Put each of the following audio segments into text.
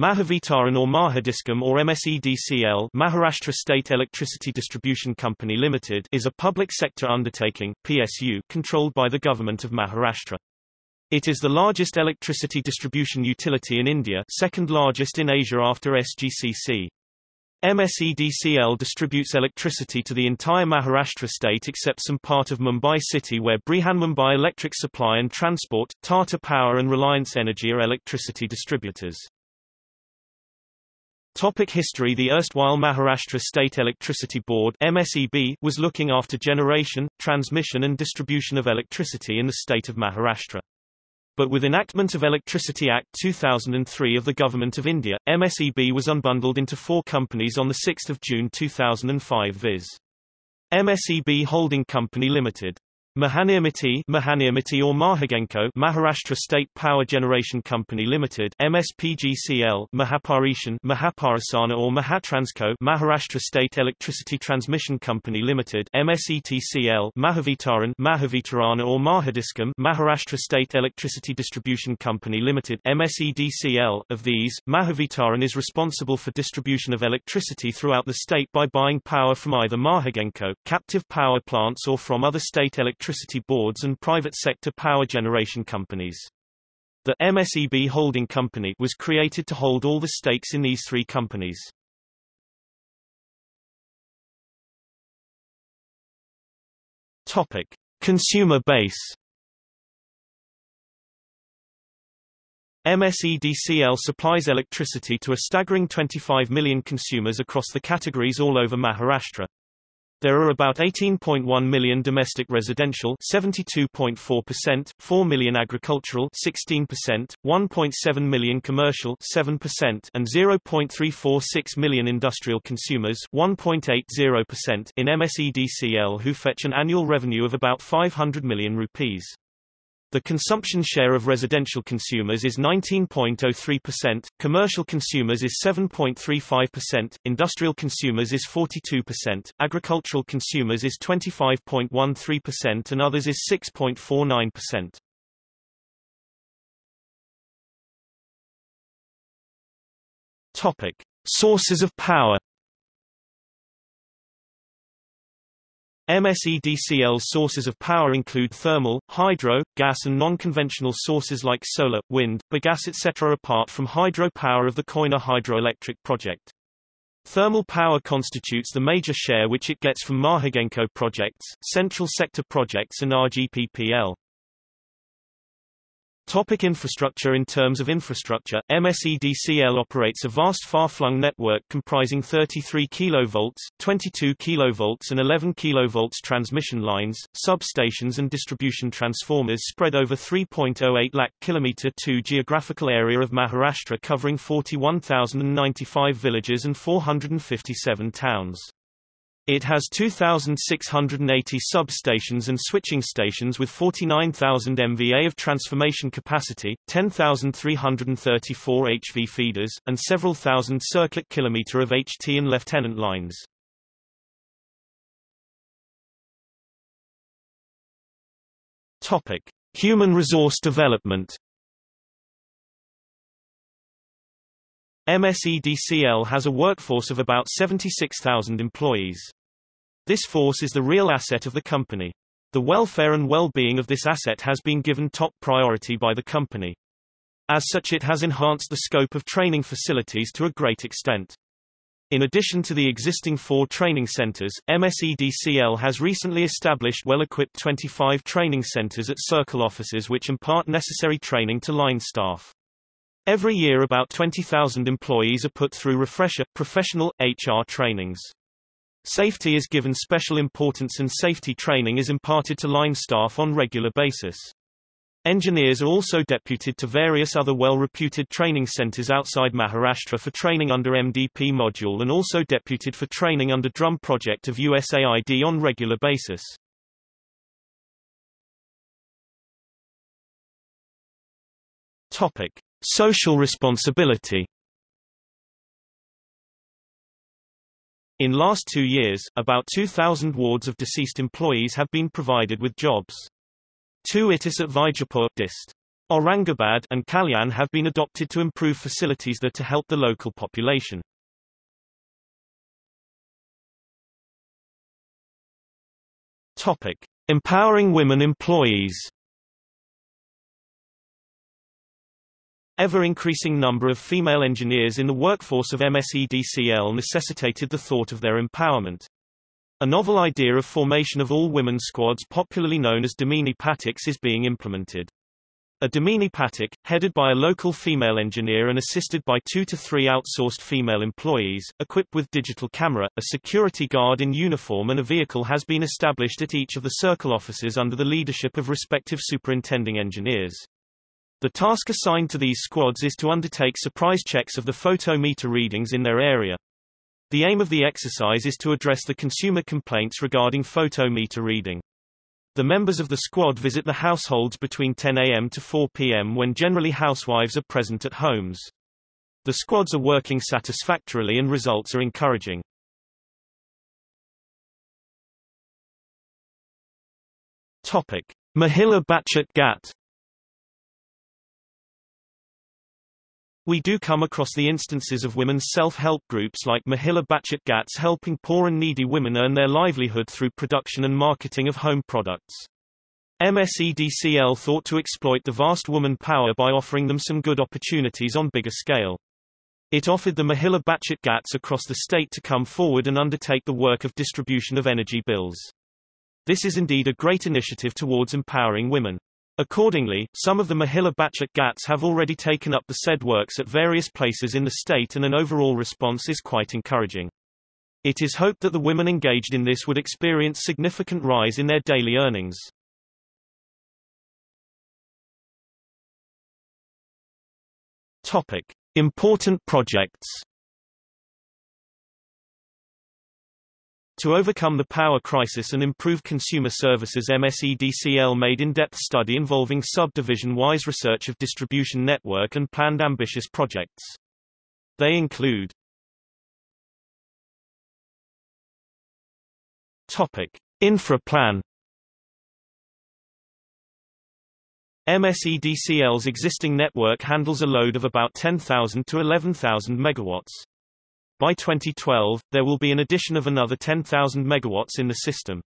Mahavitaran or Mahadiscom or MSEDCL Maharashtra State Electricity Distribution Company Limited is a public sector undertaking PSU controlled by the Government of Maharashtra. It is the largest electricity distribution utility in India second largest in Asia after SGCC. MSEDCL distributes electricity to the entire Maharashtra state except some part of Mumbai city where Brihanmumbai Electric Supply and Transport, Tata Power and Reliance Energy are electricity distributors. Topic history The erstwhile Maharashtra State Electricity Board MSEB was looking after generation, transmission and distribution of electricity in the state of Maharashtra. But with enactment of Electricity Act 2003 of the Government of India, MSEB was unbundled into four companies on 6 June 2005 viz. MSEB Holding Company Limited Mahanirmati Mahanirmati or Mahagenco Maharashtra State Power Generation Company Limited MSPGCL Mahaparishan Mahaparasana or Mahatransco Maharashtra State Electricity Transmission Company Limited MSETCL Mahavitaran Mahavitarana or Mahadiscom Maharashtra State Electricity Distribution Company Limited MSEDCL of these Mahavitaran is responsible for distribution of electricity throughout the state by buying power from either Mahagenco captive power plants or from other state electricity electricity boards and private sector power generation companies. The MSEB holding company was created to hold all the stakes in these three companies. Topic: Consumer base. MSEDCL supplies electricity to a staggering 25 million consumers across the categories all over Maharashtra. There are about 18.1 million domestic residential 72.4%, 4 million agricultural 16%, 1.7 million commercial 7%, and 0.346 million industrial consumers 1.80% in MSEDCL who fetch an annual revenue of about 500 million rupees. The consumption share of residential consumers is 19.03%, commercial consumers is 7.35%, industrial consumers is 42%, agricultural consumers is 25.13% and others is 6.49%. Topic: Sources of power MSEDCL sources of power include thermal, hydro, gas and non-conventional sources like solar, wind, bagasse etc. apart from hydro power of the Koyna hydroelectric project. Thermal power constitutes the major share which it gets from Mahagenco projects, central sector projects and RGPPL. Topic infrastructure In terms of infrastructure, MSEDCL operates a vast far-flung network comprising 33 kV, 22 kV and 11 kV transmission lines, substations and distribution transformers spread over 3.08 lakh km 2 geographical area of Maharashtra covering 41,095 villages and 457 towns. It has 2,680 substations and switching stations with 49,000 MVA of transformation capacity, 10,334 HV feeders, and several thousand circuit kilometer of HT and lieutenant lines. Topic: Human resource development. MSEDCL has a workforce of about 76,000 employees. This force is the real asset of the company. The welfare and well-being of this asset has been given top priority by the company. As such it has enhanced the scope of training facilities to a great extent. In addition to the existing four training centers, MSEDCL has recently established well-equipped 25 training centers at circle offices which impart necessary training to line staff. Every year about 20,000 employees are put through refresher, professional, HR trainings. Safety is given special importance and safety training is imparted to line staff on regular basis. Engineers are also deputed to various other well-reputed training centers outside Maharashtra for training under MDP module and also deputed for training under DRUM project of USAID on regular basis. Topic: Social responsibility In last two years, about 2,000 wards of deceased employees have been provided with jobs. Two itis at Vaijapur dist. Aurangabad and Kalyan have been adopted to improve facilities there to help the local population. Topic: Empowering women employees. Ever-increasing number of female engineers in the workforce of MSEDCL necessitated the thought of their empowerment. A novel idea of formation of all-women squads popularly known as Damini Pathaks is being implemented. A Damini Pathak, headed by a local female engineer and assisted by two to three outsourced female employees, equipped with digital camera, a security guard in uniform and a vehicle has been established at each of the circle offices under the leadership of respective superintending engineers. The task assigned to these squads is to undertake surprise checks of the photometer readings in their area. The aim of the exercise is to address the consumer complaints regarding photometer reading. The members of the squad visit the households between 10 a.m. to 4 p.m. when generally housewives are present at homes. The squads are working satisfactorily and results are encouraging. Topic: Mahila Bachat Gat We do come across the instances of women's self-help groups like Mahila Bachat Gats helping poor and needy women earn their livelihood through production and marketing of home products. MSEDCL thought to exploit the vast woman power by offering them some good opportunities on bigger scale. It offered the Mahila Bachat Gats across the state to come forward and undertake the work of distribution of energy bills. This is indeed a great initiative towards empowering women. Accordingly, some of the Mahila Bachat Gats have already taken up the said works at various places in the state and an overall response is quite encouraging. It is hoped that the women engaged in this would experience significant rise in their daily earnings. Topic: Important projects. To overcome the power crisis and improve consumer services MSEDCL made in-depth study involving subdivision-wise research of distribution network and planned ambitious projects. They include Topic: Infra Plan MSEDCL's existing network handles a load of about 10,000 to 11,000 megawatts. By 2012, there will be an addition of another 10,000 megawatts in the system.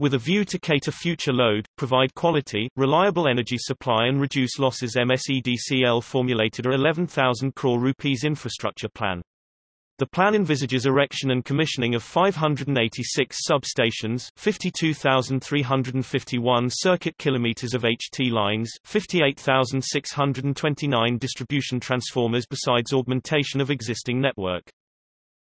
With a view to cater future load, provide quality, reliable energy supply and reduce losses MSEDCL formulated a 11,000 crore rupees infrastructure plan. The plan envisages erection and commissioning of 586 substations, 52,351 circuit kilometers of HT lines, 58,629 distribution transformers besides augmentation of existing network.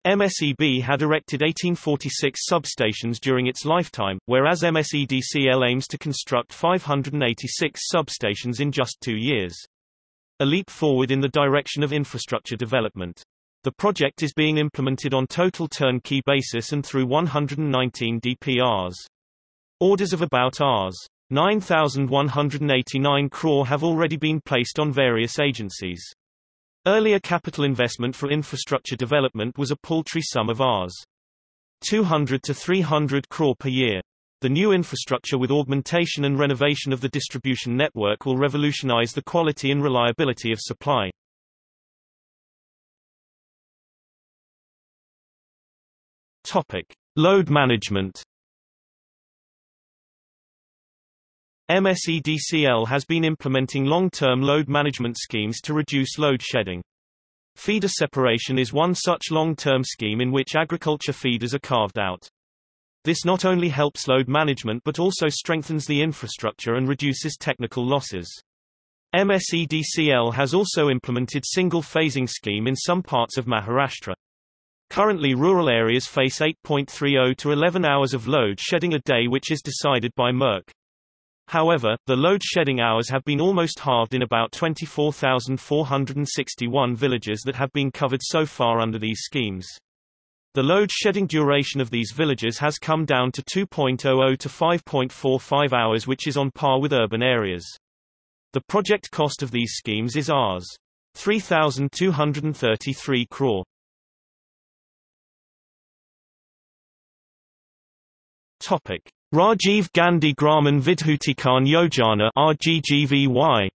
MSEB had erected 1846 substations during its lifetime, whereas MSEDCL aims to construct 586 substations in just two years. A leap forward in the direction of infrastructure development. The project is being implemented on total turnkey basis and through 119 DPRs. Orders of about Rs. 9,189 crore have already been placed on various agencies. Earlier capital investment for infrastructure development was a paltry sum of Rs. 200 to 300 crore per year. The new infrastructure with augmentation and renovation of the distribution network will revolutionize the quality and reliability of supply. Topic: Load management. MSEDCL has been implementing long-term load management schemes to reduce load shedding. Feeder separation is one such long-term scheme in which agriculture feeders are carved out. This not only helps load management but also strengthens the infrastructure and reduces technical losses. MSEDCL has also implemented single phasing scheme in some parts of Maharashtra. Currently rural areas face 8.30 to 11 hours of load shedding a day which is decided by MERC. However, the load shedding hours have been almost halved in about 24,461 villages that have been covered so far under these schemes. The load shedding duration of these villages has come down to 2.00 to 5.45 hours which is on par with urban areas. The project cost of these schemes is Rs. 3,233 crore. Topic. Rajiv Gandhi Grameen Vidyutikaran Yojana RGGVY.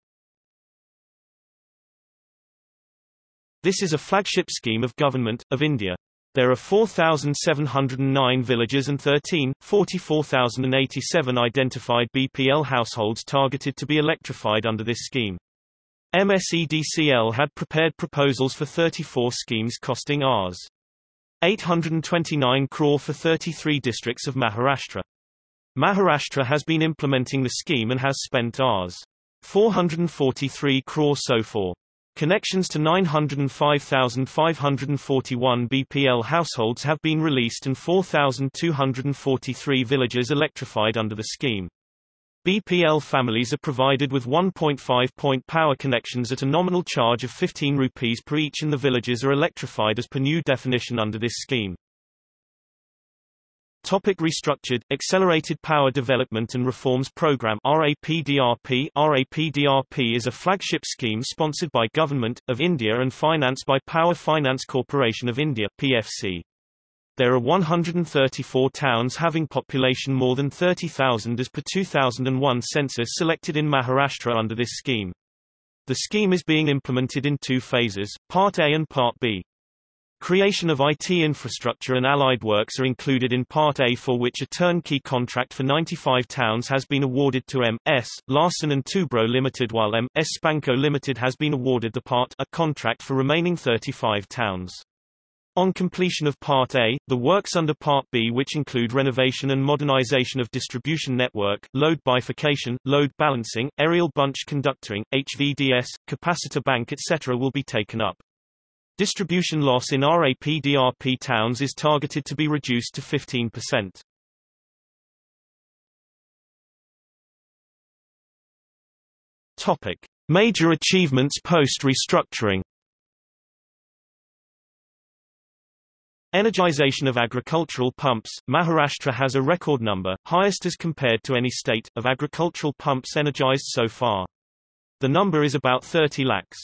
This is a flagship scheme of Government, of India. There are 4,709 villages and 13, 44,087 identified BPL households targeted to be electrified under this scheme. MSEDCL had prepared proposals for 34 schemes costing Rs. 829 crore for 33 districts of Maharashtra. Maharashtra has been implementing the scheme and has spent Rs. 443 crore so far. Connections to 905,541 BPL households have been released and 4,243 villages electrified under the scheme. BPL families are provided with 1.5-point power connections at a nominal charge of 15 rupees per each and the villages are electrified as per new definition under this scheme. Topic restructured, Accelerated Power Development and Reforms Program RAPDRP RAPDRP is a flagship scheme sponsored by Government, of India and financed by Power Finance Corporation of India PFC. There are 134 towns having population more than 30,000 as per 2001 census selected in Maharashtra under this scheme. The scheme is being implemented in two phases, Part A and Part B. Creation of IT infrastructure and allied works are included in Part A for which a turnkey contract for 95 towns has been awarded to M.S. Larsen and Toubro Limited while M.S. Spanco Limited has been awarded the Part A contract for remaining 35 towns. On completion of Part A, the works under Part B which include renovation and modernization of distribution network, load bifurcation, load balancing, aerial bunch conductoring, HVDS, capacitor bank etc. will be taken up. Distribution loss in RAPDRP towns is targeted to be reduced to 15%. Topic: Major achievements post-restructuring. Energization of agricultural pumps. Maharashtra has a record number, highest as compared to any state, of agricultural pumps energized so far. The number is about 30 lakhs.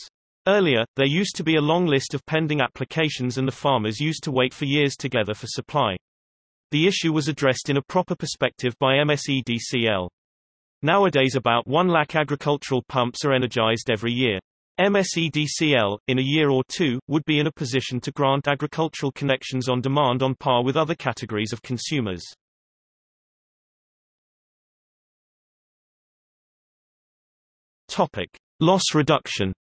Earlier, there used to be a long list of pending applications and the farmers used to wait for years together for supply. The issue was addressed in a proper perspective by MSEDCL. Nowadays about 1 lakh agricultural pumps are energized every year. MSEDCL, in a year or two, would be in a position to grant agricultural connections on demand on par with other categories of consumers. Topic. Loss reduction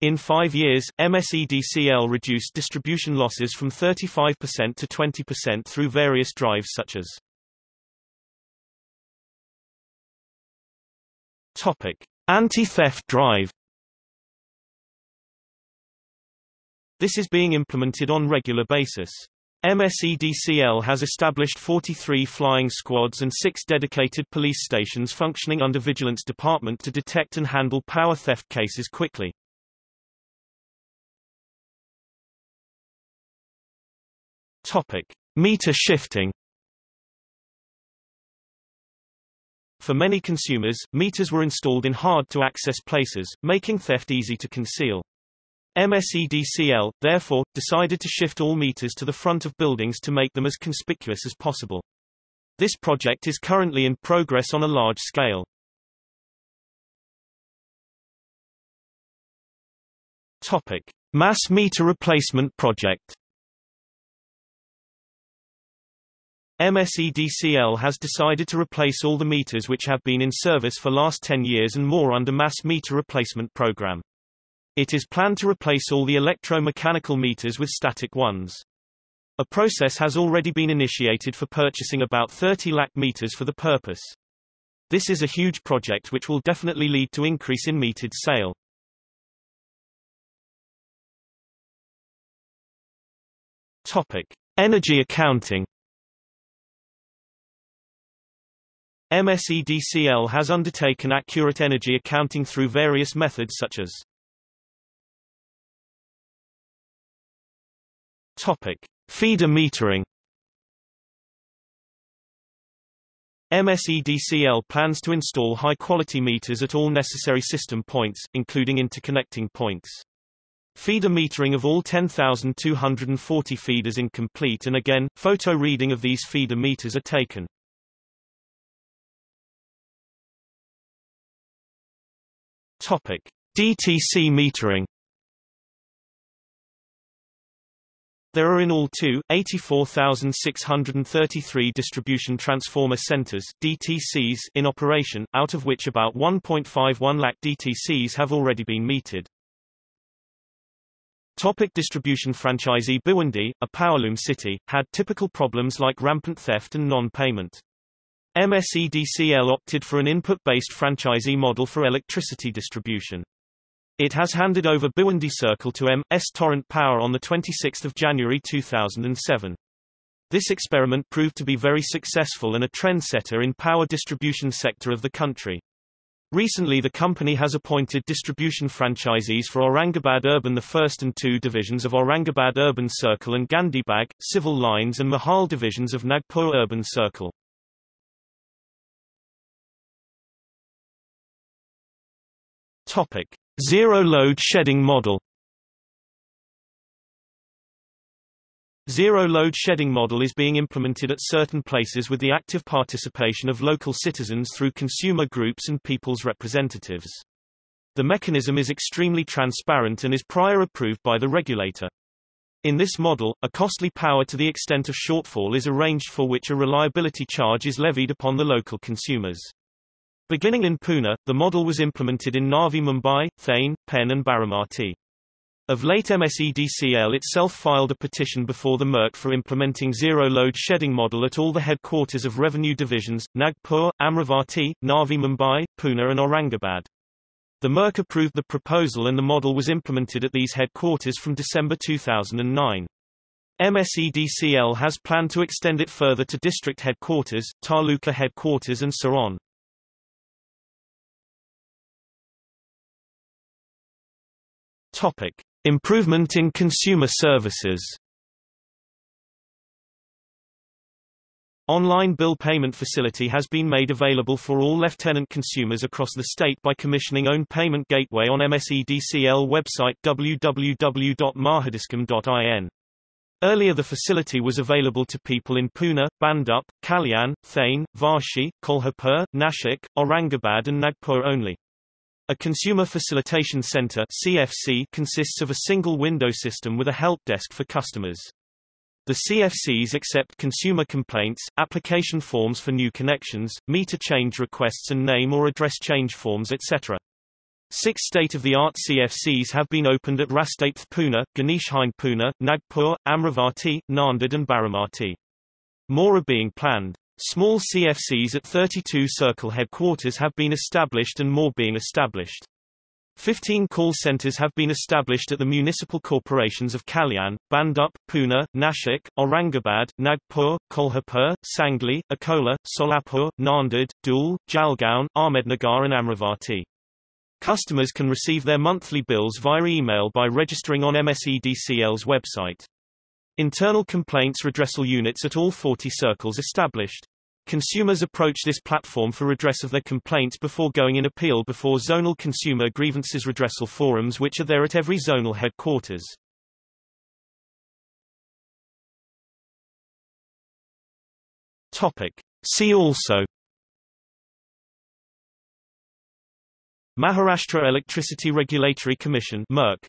In five years, MSEDCL reduced distribution losses from 35% to 20% through various drives such as Anti-theft drive. This is being implemented on regular basis. MSEDCL has established 43 flying squads and six dedicated police stations functioning under Vigilance Department to detect and handle power theft cases quickly. Topic: Meter shifting. For many consumers, meters were installed in hard-to-access places, making theft easy to conceal. MSEDCL, therefore, decided to shift all meters to the front of buildings to make them as conspicuous as possible. This project is currently in progress on a large scale. Topic: Mass meter replacement project. MSEDCL has decided to replace all the meters which have been in service for last 10 years and more under mass meter replacement program. It is planned to replace all the electromechanical meters with static ones. A process has already been initiated for purchasing about 30 lakh meters for the purpose. This is a huge project which will definitely lead to increase in metered sale. Topic: Energy accounting MSEDCL has undertaken accurate energy accounting through various methods such as Topic: Feeder metering. MSEDCL plans to install high-quality meters at all necessary system points, including interconnecting points. Feeder metering of all 10,240 feeders incomplete and again, photo reading of these feeder meters are taken. Topic: DTC metering There are in all two, 84,633 distribution transformer centers DTCs in operation, out of which about 1.51 lakh DTCs have already been metered. Topic distribution Franchisee Bhiwandi, a powerloom city, had typical problems like rampant theft and non-payment. MSEDCL opted for an input-based franchisee model for electricity distribution. It has handed over Bhiwandi Circle to M.S. Torrent Power on 26 January 2007. This experiment proved to be very successful and a trendsetter in power distribution sector of the country. Recently the company has appointed distribution franchisees for Aurangabad Urban the first and two divisions of Aurangabad Urban Circle and Gandhibag, Civil Lines and Mahal divisions of Nagpur Urban Circle. Topic. Zero-load shedding model Zero-load shedding model is being implemented at certain places with the active participation of local citizens through consumer groups and people's representatives. The mechanism is extremely transparent and is prior approved by the regulator. In this model, a costly power to the extent of shortfall is arranged for which a reliability charge is levied upon the local consumers. Beginning in Pune, the model was implemented in Navi Mumbai, Thane, Pen and Baramati. Of late MSEDCL itself filed a petition before the MERC for implementing zero-load shedding model at all the headquarters of revenue divisions, Nagpur, Amravati, Navi Mumbai, Pune and Aurangabad. The MERC approved the proposal and the model was implemented at these headquarters from December 2009. MSEDCL has planned to extend it further to district headquarters, Taluka headquarters and so on. Topic: Improvement in consumer services. Online bill payment facility has been made available for all lieutenant consumers across the state by commissioning own payment gateway on MSEDCL website www.mahadiscom.in. Earlier the facility was available to people in Pune, Bhandup, Kalyan, Thane, Vashi, Kolhapur, Nashik, Aurangabad and Nagpur only. A Consumer Facilitation Center CFC consists of a single window system with a help desk for customers. The CFCs accept consumer complaints, application forms for new connections, meter change requests and name or address change forms etc. Six state-of-the-art CFCs have been opened at Rastate Pune, Ganeshkhind Pune, Nagpur, Amravati, Nanded and Baramati. More are being planned. Small CFCs at 32 Circle headquarters have been established and more being established. 15 call centers have been established at the municipal corporations of Kalyan, Bhandup, Pune, Nashik, Aurangabad, Nagpur, Kolhapur, Sangli, Akola, Solapur, Nanded, Dhule, Jalgaon, Ahmednagar and Amravati. Customers can receive their monthly bills via email by registering on MSEDCL's website. Internal complaints redressal units at all 40 circles established. Consumers approach this platform for redress of their complaints before going in appeal before zonal consumer grievances redressal forums which are there at every zonal headquarters. Topic. See also Maharashtra Electricity Regulatory Commission MERC